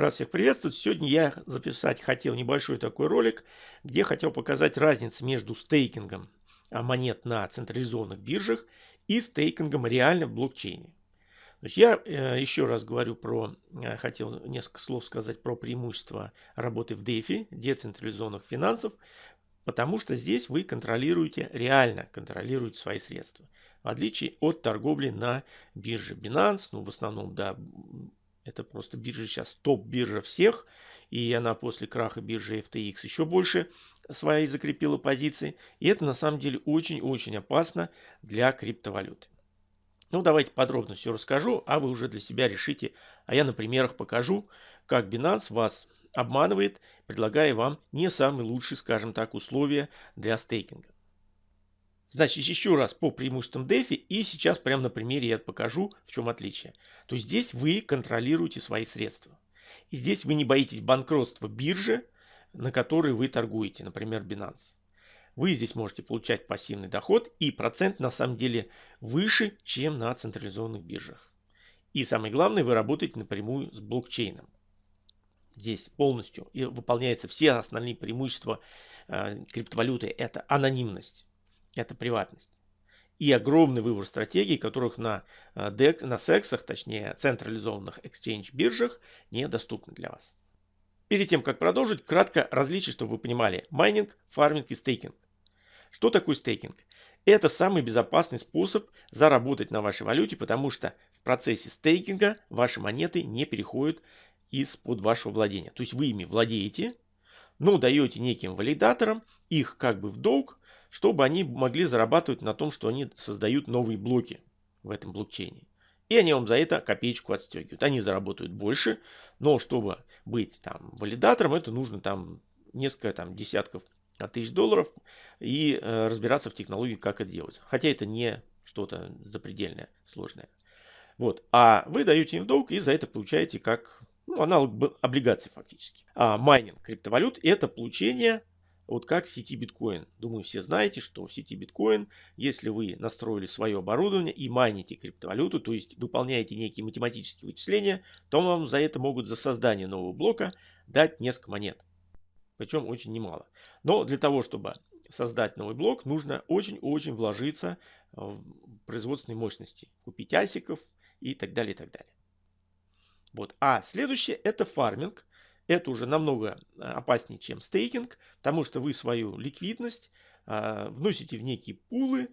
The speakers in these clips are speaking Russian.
Раз всех приветствовать, сегодня я записать хотел небольшой такой ролик, где хотел показать разницу между стейкингом а, монет на централизованных биржах и стейкингом реально в блокчейне. Есть я э, еще раз говорю про, э, хотел несколько слов сказать про преимущества работы в DeFi, децентрализованных финансов, потому что здесь вы контролируете, реально контролируете свои средства. В отличие от торговли на бирже Binance, ну в основном, да, это просто биржа сейчас топ-биржа всех. И она после краха биржи FTX еще больше свои закрепила позиции. И это на самом деле очень-очень опасно для криптовалюты. Ну, давайте подробно все расскажу, а вы уже для себя решите. А я на примерах покажу, как Binance вас обманывает, предлагая вам не самые лучшие, скажем так, условия для стейкинга. Значит, еще раз по преимуществам DeFi и сейчас прямо на примере я покажу, в чем отличие. То есть здесь вы контролируете свои средства. И здесь вы не боитесь банкротства биржи, на которой вы торгуете, например, Binance. Вы здесь можете получать пассивный доход и процент на самом деле выше, чем на централизованных биржах. И самое главное, вы работаете напрямую с блокчейном. Здесь полностью выполняются все основные преимущества э, криптовалюты. Это анонимность это приватность. И огромный выбор стратегий, которых на, DEX, э, на сексах, точнее централизованных exchange биржах недоступны для вас. Перед тем, как продолжить, кратко различие, чтобы вы понимали. Майнинг, фарминг и стейкинг. Что такое стейкинг? Это самый безопасный способ заработать на вашей валюте, потому что в процессе стейкинга ваши монеты не переходят из-под вашего владения. То есть вы ими владеете, но даете неким валидаторам их как бы в долг, чтобы они могли зарабатывать на том, что они создают новые блоки в этом блокчейне. И они вам за это копеечку отстегивают. Они заработают больше, но чтобы быть там валидатором, это нужно там несколько там десятков тысяч долларов и э, разбираться в технологии, как это делать. Хотя это не что-то запредельное, сложное. Вот. А вы даете им в долг и за это получаете как ну, аналог облигаций фактически. А майнинг криптовалют это получение вот как сети биткоин. Думаю, все знаете, что в сети биткоин, если вы настроили свое оборудование и майните криптовалюту, то есть выполняете некие математические вычисления, то вам за это могут за создание нового блока дать несколько монет. Причем очень немало. Но для того, чтобы создать новый блок, нужно очень-очень вложиться в производственные мощности. Купить асиков и так далее, и так далее. Вот. А следующее это фарминг. Это уже намного э, опаснее, чем стейкинг, потому что вы свою ликвидность а, вносите в некие пулы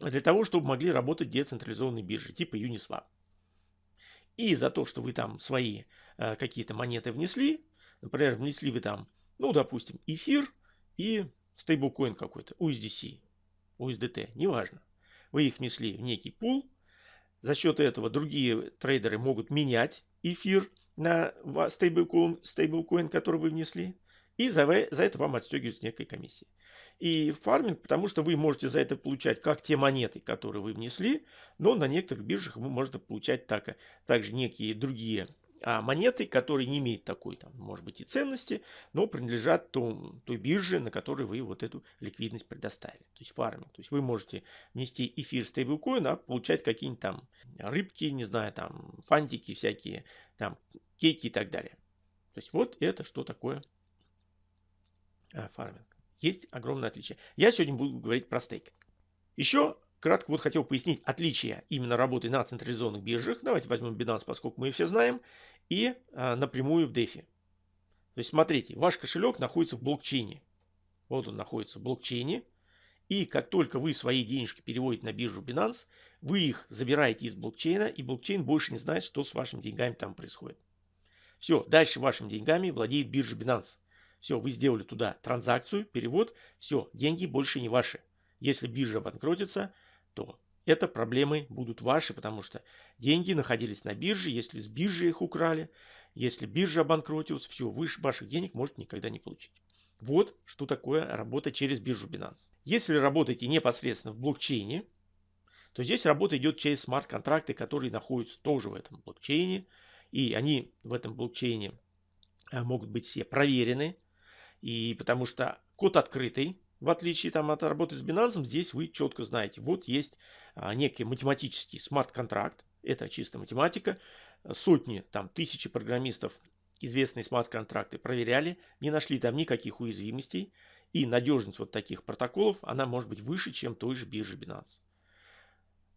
для того, чтобы могли работать децентрализованные биржи типа Uniswap. И за то, что вы там свои а, какие-то монеты внесли, например, внесли вы там, ну, допустим, эфир и стейблкоин какой-то, USDC, USDT, неважно. Вы их внесли в некий пул, за счет этого другие трейдеры могут менять эфир на стейблкоин, стейблкоин который вы внесли. И за, за это вам отстегивают некой комиссии. И фарминг, потому что вы можете за это получать как те монеты, которые вы внесли, но на некоторых биржах вы можете получать так, также некие другие монеты, которые не имеют такой, там, может быть, и ценности, но принадлежат том, той бирже, на которой вы вот эту ликвидность предоставили. То есть фарминг. То есть вы можете внести эфир стейблкоин, а получать какие-нибудь там рыбки, не знаю, там фантики всякие, там кейки и так далее. То есть вот это что такое а, фарминг. Есть огромное отличие. Я сегодня буду говорить про стейкинг. Еще Кратко вот хотел пояснить отличия именно работы на централизованных биржах. Давайте возьмем Binance, поскольку мы все знаем, и а, напрямую в DeFi. То есть смотрите, ваш кошелек находится в блокчейне. Вот он находится в блокчейне. И как только вы свои денежки переводите на биржу Binance, вы их забираете из блокчейна, и блокчейн больше не знает, что с вашими деньгами там происходит. Все, дальше вашими деньгами владеет биржа Binance. Все, вы сделали туда транзакцию, перевод, все, деньги больше не ваши. Если биржа банкротится, то это проблемы будут ваши, потому что деньги находились на бирже, если с биржи их украли, если биржа обанкротилась, все, вы ваших денег можете никогда не получить. Вот что такое работа через биржу Binance. Если работаете непосредственно в блокчейне, то здесь работа идет через смарт-контракты, которые находятся тоже в этом блокчейне. И они в этом блокчейне а, могут быть все проверены. И потому что код открытый, в отличие там, от работы с Binance, здесь вы четко знаете, вот есть а, некий математический смарт-контракт, это чисто математика, сотни, там, тысячи программистов известные смарт-контракты проверяли, не нашли там никаких уязвимостей, и надежность вот таких протоколов, она может быть выше, чем той же биржи Binance.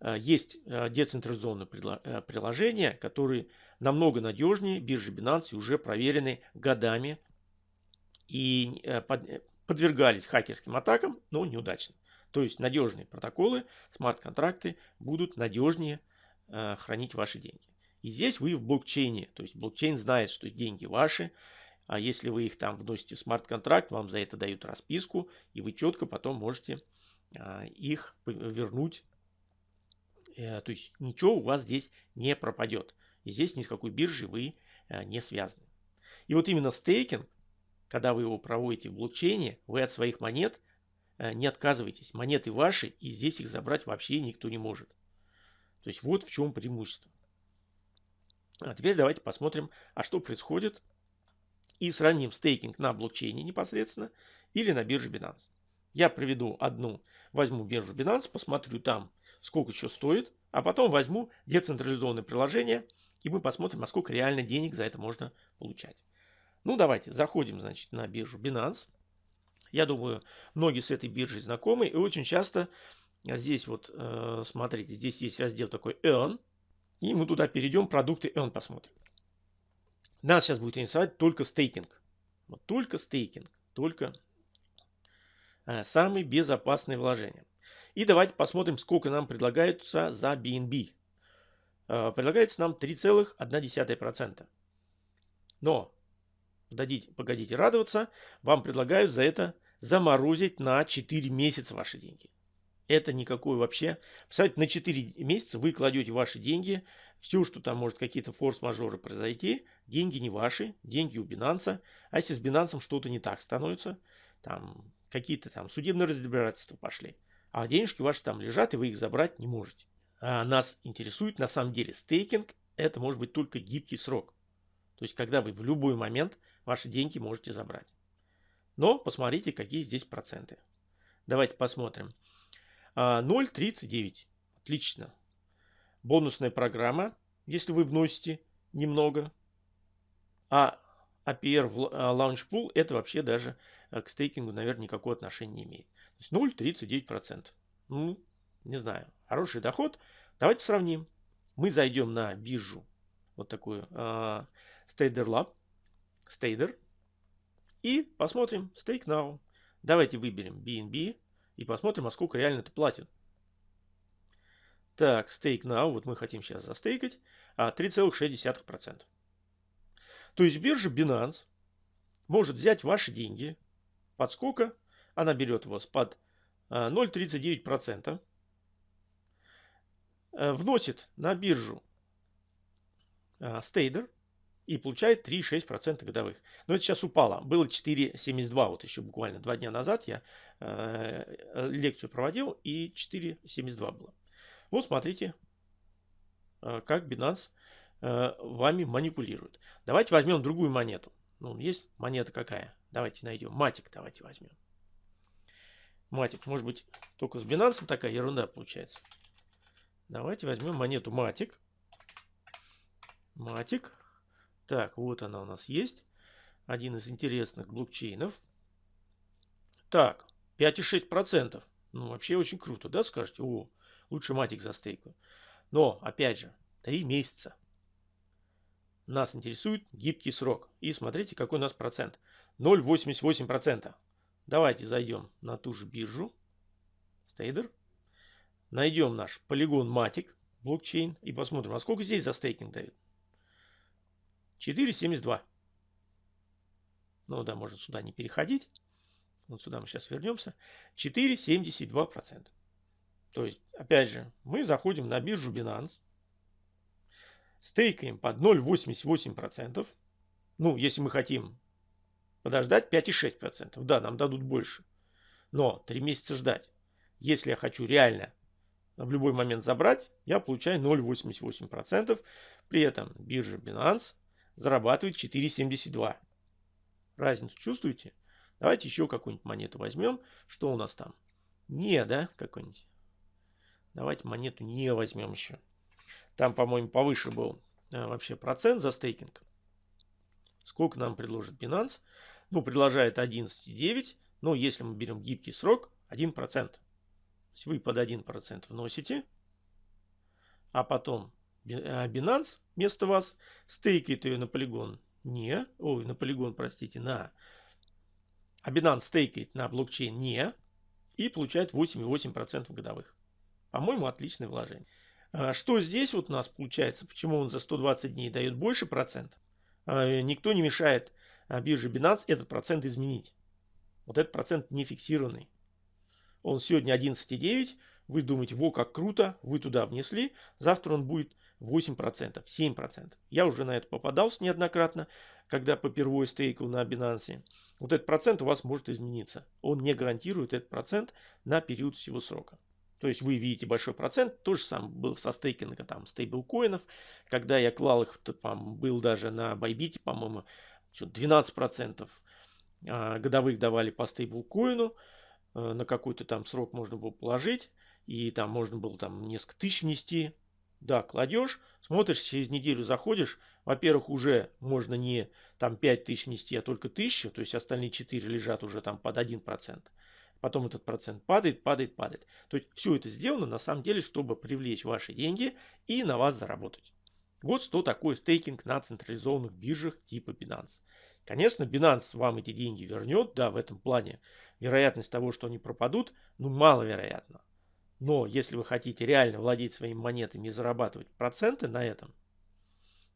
Э, есть э, децентрализованные э, приложения, которые намного надежнее. Биржи Binance уже проверены годами. И подвергались хакерским атакам, но неудачно. То есть надежные протоколы, смарт-контракты будут надежнее хранить ваши деньги. И здесь вы в блокчейне, то есть блокчейн знает, что деньги ваши, а если вы их там вносите в смарт-контракт, вам за это дают расписку, и вы четко потом можете их вернуть Э, то есть ничего у вас здесь не пропадет. И здесь ни с какой биржей вы э, не связаны. И вот именно стейкинг, когда вы его проводите в блокчейне, вы от своих монет э, не отказываетесь. Монеты ваши, и здесь их забрать вообще никто не может. То есть вот в чем преимущество. А теперь давайте посмотрим, а что происходит. И сравним стейкинг на блокчейне непосредственно или на бирже Binance. Я приведу одну, возьму биржу Binance, посмотрю там сколько еще стоит, а потом возьму децентрализованное приложение, и мы посмотрим, а сколько реально денег за это можно получать. Ну, давайте, заходим, значит, на биржу Binance. Я думаю, многие с этой биржей знакомы, и очень часто здесь вот, э, смотрите, здесь есть раздел такой Earn, и мы туда перейдем, продукты Earn посмотрим. Нас сейчас будет интересовать только стейкинг. Вот только стейкинг, только э, самые безопасные вложения. И давайте посмотрим, сколько нам предлагается за BNB. Э, предлагается нам 3,1%. Но, дадите, погодите радоваться, вам предлагают за это заморозить на 4 месяца ваши деньги. Это никакой вообще. Представляете, на 4 месяца вы кладете ваши деньги, все, что там может какие-то форс-мажоры произойти, деньги не ваши, деньги у Binance. А если с Binance что-то не так становится, там какие-то там судебные разбирательства пошли, а денежки ваши там лежат, и вы их забрать не можете. А нас интересует на самом деле стейкинг. Это может быть только гибкий срок. То есть, когда вы в любой момент ваши деньги можете забрать. Но посмотрите, какие здесь проценты. Давайте посмотрим. 0,39. А, Отлично. Бонусная программа, если вы вносите немного. А APR в а, Launch Pool это вообще даже э, к стейкингу, наверное, никакого отношения не имеет. То есть 0,39%. Ну, не знаю, хороший доход. Давайте сравним. Мы зайдем на биржу, вот такую Stader Lab, Stader, и посмотрим Stake Now. Давайте выберем BNB и посмотрим, а сколько реально это платит. Так, Stake Now, вот мы хотим сейчас застейкать, а 3,6%. То есть биржа Binance может взять ваши деньги под сколько? Она берет вас под 0,39%, а, э, вносит на биржу стейдер и получает 3,6% годовых. Но это сейчас упало. Было 4,72 вот еще буквально два дня назад я э, лекцию проводил и 4,72 было. Вот смотрите, э, как Binance Э, вами манипулируют. Давайте возьмем другую монету. Ну, есть монета какая? Давайте найдем. Матик давайте возьмем. Матик, может быть, только с Binance такая ерунда получается. Давайте возьмем монету Матик. Матик. Так, вот она у нас есть. Один из интересных блокчейнов. Так, 5,6%. Ну, вообще очень круто, да, скажете? О, лучше Матик за стейку. Но, опять же, 3 месяца. Нас интересует гибкий срок. И смотрите, какой у нас процент. 0,88%. Давайте зайдем на ту же биржу. Стейдер. Найдем наш полигон Matic блокчейн и посмотрим, а сколько здесь за стейкинг дают. 4,72. Ну да, можно сюда не переходить. Вот сюда мы сейчас вернемся. 4,72%. То есть, опять же, мы заходим на биржу Binance стейкаем под 0,88%. Ну, если мы хотим подождать 5,6%. Да, нам дадут больше. Но 3 месяца ждать. Если я хочу реально в любой момент забрать, я получаю 0,88%. При этом биржа Binance зарабатывает 4,72. Разницу чувствуете? Давайте еще какую-нибудь монету возьмем. Что у нас там? Не, да, какой-нибудь? Давайте монету не возьмем еще. Там, по-моему, повыше был э, вообще процент за стейкинг. Сколько нам предложит Binance? Ну, предложает 11,9. Но если мы берем гибкий срок, 1%. То есть вы под 1% вносите, а потом а, Binance вместо вас стейкает ее на полигон не, ой, на полигон, простите, на, а Binance стейкает на блокчейн не и получает 8,8% годовых. По-моему, отличное вложение. А что здесь вот у нас получается? Почему он за 120 дней дает больше процент? А, никто не мешает бирже Binance этот процент изменить. Вот этот процент не фиксированный. Он сегодня 11,9. Вы думаете, во как круто, вы туда внесли. Завтра он будет 8%, 7%. Я уже на это попадался неоднократно, когда попервой стейкал на Binance. Вот этот процент у вас может измениться. Он не гарантирует этот процент на период всего срока. То есть вы видите большой процент. То же самое было со стейкингом там стейблкоинов. Когда я клал их, то, был даже на Bybit, по-моему, 12% а, годовых давали по стейблкоину. А, на какой-то там срок можно было положить. И там можно было там несколько тысяч внести. Да, кладешь, смотришь, через неделю заходишь. Во-первых, уже можно не там 5 тысяч нести, а только тысячу. То есть остальные 4 лежат уже там под 1%. Потом этот процент падает, падает, падает. То есть все это сделано на самом деле, чтобы привлечь ваши деньги и на вас заработать. Вот что такое стейкинг на централизованных биржах типа Binance. Конечно, Binance вам эти деньги вернет, да, в этом плане вероятность того, что они пропадут, ну, маловероятна. Но если вы хотите реально владеть своими монетами и зарабатывать проценты на этом,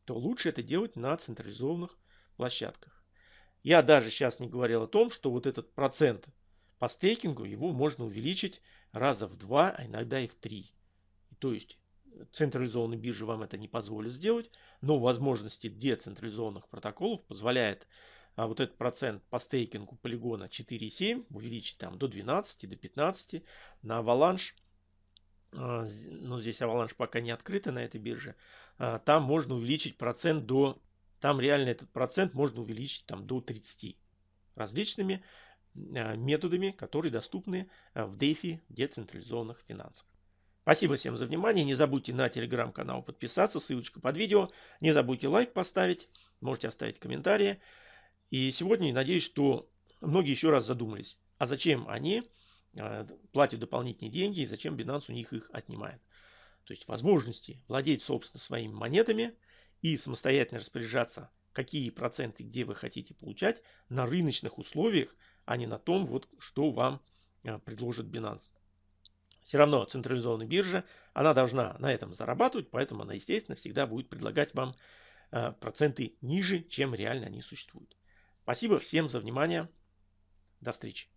то лучше это делать на централизованных площадках. Я даже сейчас не говорил о том, что вот этот процент по стейкингу, его можно увеличить раза в два, а иногда и в три. То есть централизованные биржи вам это не позволят сделать, но возможности децентрализованных протоколов позволяет а вот этот процент по стейкингу полигона 4,7 увеличить там до 12, до 15. На Avalanche ну здесь Avalanche пока не открыта на этой бирже, а, там можно увеличить процент до, там реально этот процент можно увеличить там до 30 различными а, методами, которые доступны в DeFi децентрализованных финансах. Спасибо всем за внимание. Не забудьте на телеграм-канал подписаться, ссылочка под видео. Не забудьте лайк поставить, можете оставить комментарии. И сегодня надеюсь, что многие еще раз задумались, а зачем они Э, платят дополнительные деньги и зачем Binance у них их отнимает. То есть возможности владеть, собственно, своими монетами и самостоятельно распоряжаться, какие проценты где вы хотите получать на рыночных условиях, а не на том, вот, что вам э, предложит Binance. Все равно централизованная биржа, она должна на этом зарабатывать, поэтому она, естественно, всегда будет предлагать вам э, проценты ниже, чем реально они существуют. Спасибо всем за внимание. До встречи.